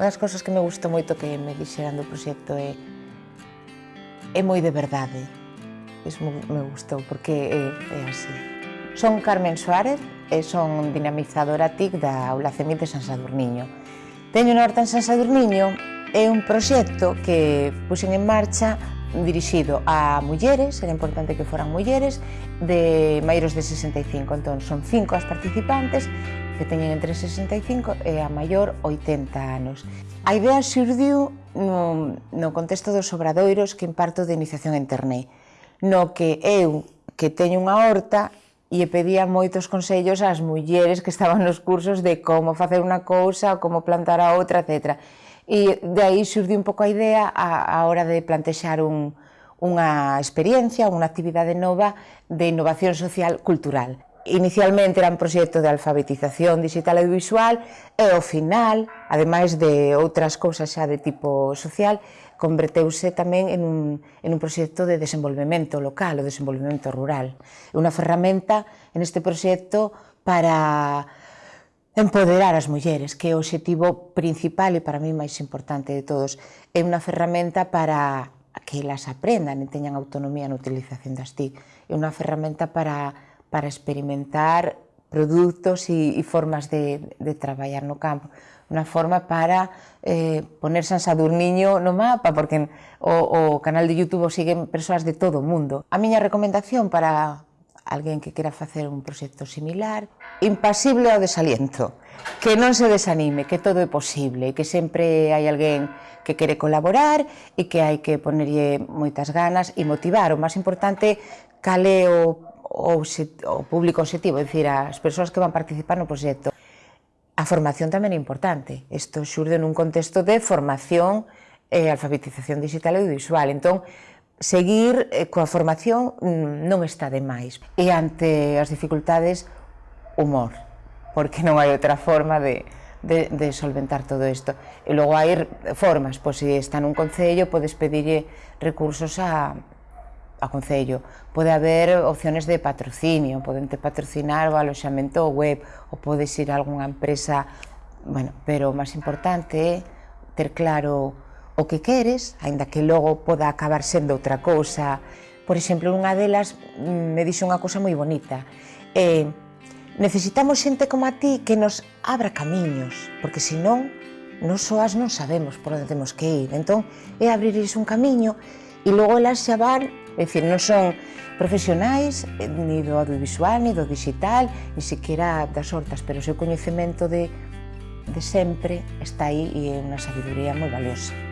Unha das cousas que me gustou moito que me dixeran do proxecto é é moi de verdade. Iso me gustou, porque é, é así. Son Carmen Suárez e son dinamizadora TIC da Aula CEMIT de San Sadurniño. Teño unha horta en San Sadurniño é un proxecto que puxen en marcha dirixido a mulleres, era importante que foran mulleres, de maiores de 65. Entón, son cinco as participantes que teñen entre 65 e a maior 80 anos. A idea xurdiu no, no contexto dos obradoiros que imparto de iniciación en internet, no que eu, que teño unha horta, e pedía moitos consellos ás mulleres que estaban nos cursos de como facer unha cousa, como plantar a outra, etcétera E de aí xurdiu un pouco a idea a, a hora de plantexar un, unha experiencia, unha actividade nova de innovación social cultural. Inicialmente era un proxecto de alfabetización digital e visual e ao final, ademais de outras cousas xa de tipo social, converteuse tamén en un, en un proxecto de desenvolvemento local, o desenvolvemento rural. Unha ferramenta en este proxecto para Empoderar as mulleres, que é o objetivo principal e para mí máis importante de todos. É unha ferramenta para que elas aprendan e teñan autonomía na utilización das TIC. É unha ferramenta para, para experimentar produtos e, e formas de, de traballar no campo. Unha forma para eh, poner San Sadurniño no mapa, porque o, o canal de YouTube o siguen persoas de todo o mundo. A miña recomendación para, alguén que quera facer un proxecto similar. Impasible ao desaliento, que non se desanime, que todo é posible, que sempre hai alguén que quere colaborar e que hai que ponerlle moitas ganas e motivar. O máis importante, cal é o, o, o público objetivo, é dicir, as persoas que van participar no proxecto. A formación tamén é importante. Isto xurde nun contexto de formación e alfabetización digital e audiovisual. Entón, Seguir eh, coa formación mm, non está de máis. E ante as dificultades, humor, porque non hai outra forma de, de, de solventar todo isto. E logo hai formas, pois se está nun concello, podes pedirlle recursos a, a Concello. Pode haber opciones de patrocinio, poden te patrocinar o aloxamento web, ou podes ir a algunha empresa, bueno, pero o máis importante é ter claro o que queres, aínda que logo poda acabar sendo outra cousa. Por exemplo, unha delas mm, me dixo unha cousa moi bonita. Eh, necesitamos xente como a ti que nos abra camiños, porque senón nos soas non sabemos por onde temos que ir. Entón, é abrirles un camiño e logo elas xa van, é dicir, non son profesionais eh, ni do audiovisual, ni do digital, ni siquiera das hortas, pero o seu coñecemento de, de sempre está aí e é unha sabiduría moi valiosa.